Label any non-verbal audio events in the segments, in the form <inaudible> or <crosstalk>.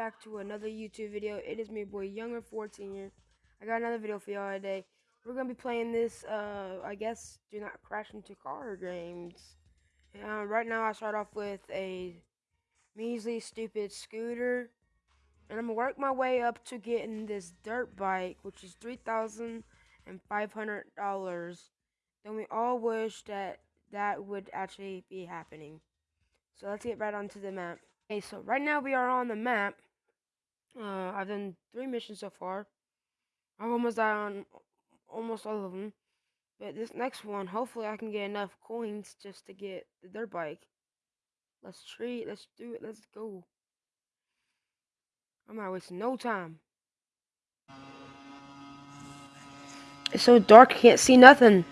back to another YouTube video. It is me, boy, Younger 14 here. I got another video for y'all today. We're gonna be playing this, uh, I guess, do not crash into car games. Uh, right now, I start off with a measly, stupid scooter, and I'm gonna work my way up to getting this dirt bike, which is three thousand and five hundred dollars. Then we all wish that that would actually be happening. So let's get right onto the map. Okay, so right now we are on the map. Uh, I've done three missions so far. I've almost died on almost all of them. But this next one, hopefully I can get enough coins just to get the dirt bike. Let's treat, let's do it, let's go. I'm not wasting no time. It's so dark, I can't see nothing.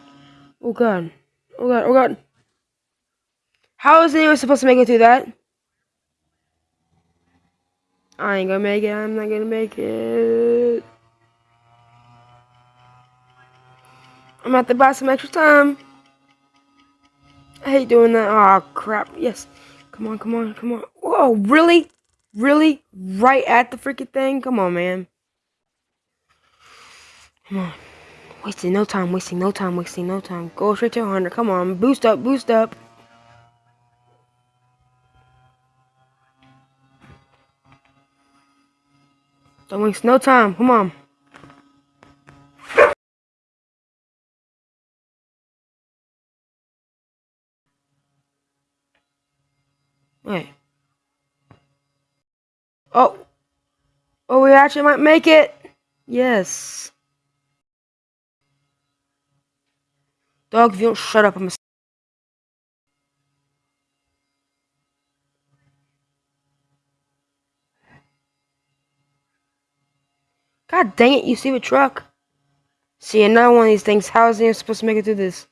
Oh god. Oh god, oh god. How is anyone supposed to make it through that? I ain't gonna make it. I'm not gonna make it. I'm at to buy some extra time. I hate doing that. Oh, crap. Yes. Come on, come on, come on. Whoa, really? Really? Right at the freaking thing? Come on, man. Come on. Wasting no time, wasting no time, wasting no time. Go straight to 100. Come on. Boost up, boost up. Don't waste no time. Come on. Wait. Oh. Oh, we actually might make it. Yes. Dog, if you don't shut up, I'm a God dang it, you see the truck? See, another one of these things. How is he supposed to make it through this?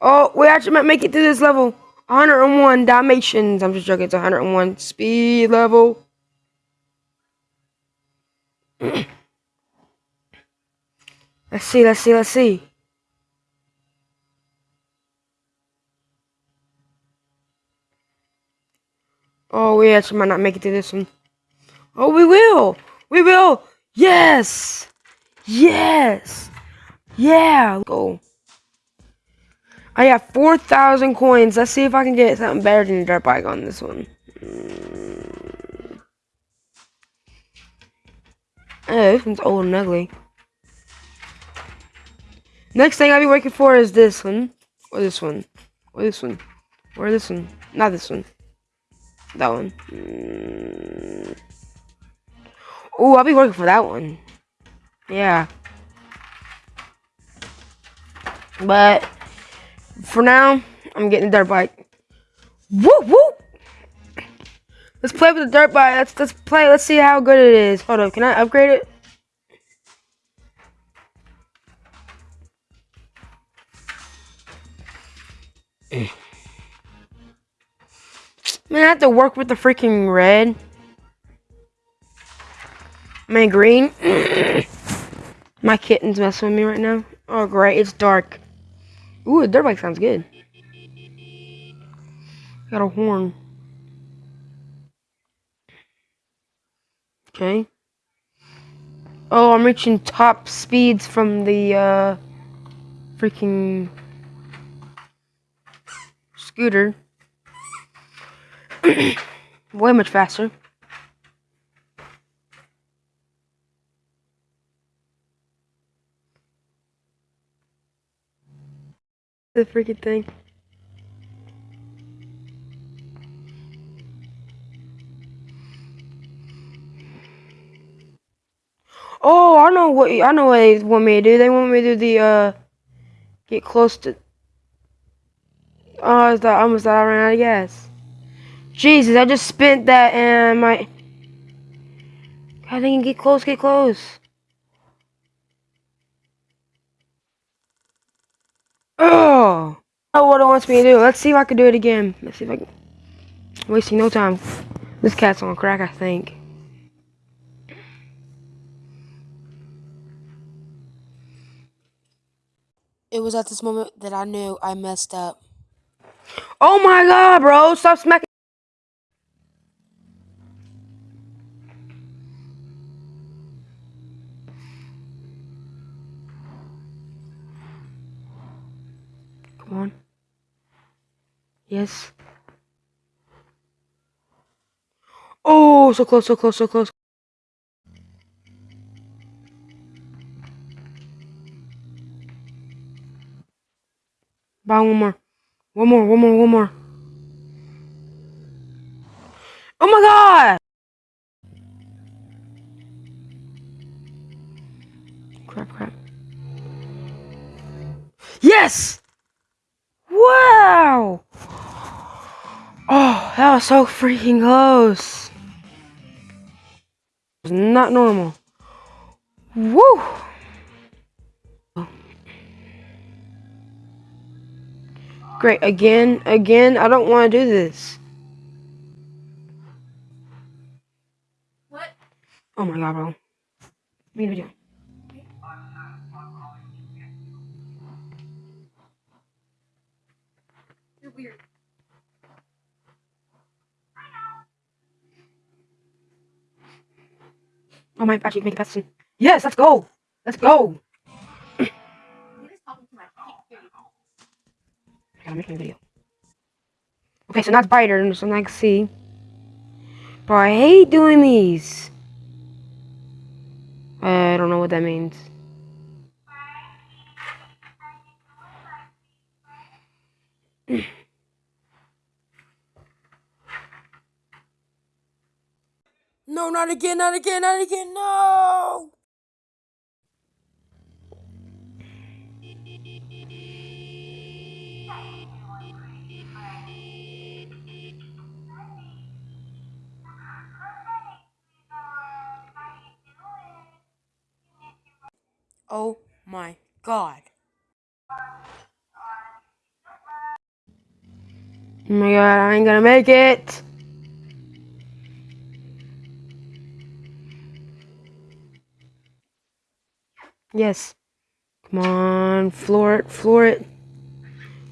Oh, we actually might make it through this level. 101 Dalmatians. I'm just joking. It's 101 speed level. <clears throat> let's see, let's see, let's see. Oh, we actually might not make it to this one. Oh, we will! We will! Yes! Yes! Yeah! Go. I got 4,000 coins. Let's see if I can get something better than a dirt bike on this one. Mm. Oh, this one's old and ugly. Next thing I'll be working for is this one. Or this one. Or this one. Or this one. Not this one. That one. Mm. Oh, I'll be working for that one. Yeah. But for now, I'm getting a dirt bike. Woo woo! Let's play with the dirt bike. Let's let's play. Let's see how good it is. Hold up, can I upgrade it? Man, I have to work with the freaking red. Man, green. <clears throat> My kitten's messing with me right now. Oh, great. It's dark. Ooh, a dirt bike sounds good. Got a horn. Okay. Oh, I'm reaching top speeds from the, uh, freaking scooter. Way much faster. The freaking thing. Oh, I know what I know what they want me to do. They want me to do the uh get close to. Oh, is that almost I ran out of gas. Jesus, I just spent that and my... I think get close, get close. Oh! I know what it wants me to do. Let's see if I can do it again. Let's see if I can... Wasting no time. This cat's on crack, I think. It was at this moment that I knew I messed up. Oh my god, bro! Stop smacking. Come on. Yes. Oh, so close, so close, so close. Buy one more. One more, one more, one more. That was so freaking close. It's not normal. Woo! Great, again, again, I don't want to do this. What? Oh my god, bro. Make a video. You're I might actually make a past soon. Yes, let's go! Let's go! You're just talking. I can't hear you. I gotta make my video. Okay, so that's brighter, so I can see. Bro, I hate doing these. I don't know what that means. <clears throat> No, not again, not again, not again, no! Oh my god. Oh my god, I ain't gonna make it! Yes. Come on, floor it, floor it.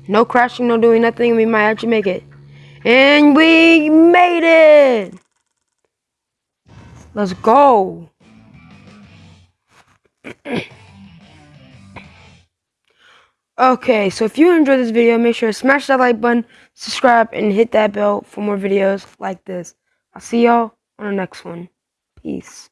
No crashing, no doing nothing. We might actually make it. And we made it! Let's go! <clears throat> okay, so if you enjoyed this video, make sure to smash that like button, subscribe, and hit that bell for more videos like this. I'll see y'all on the next one. Peace.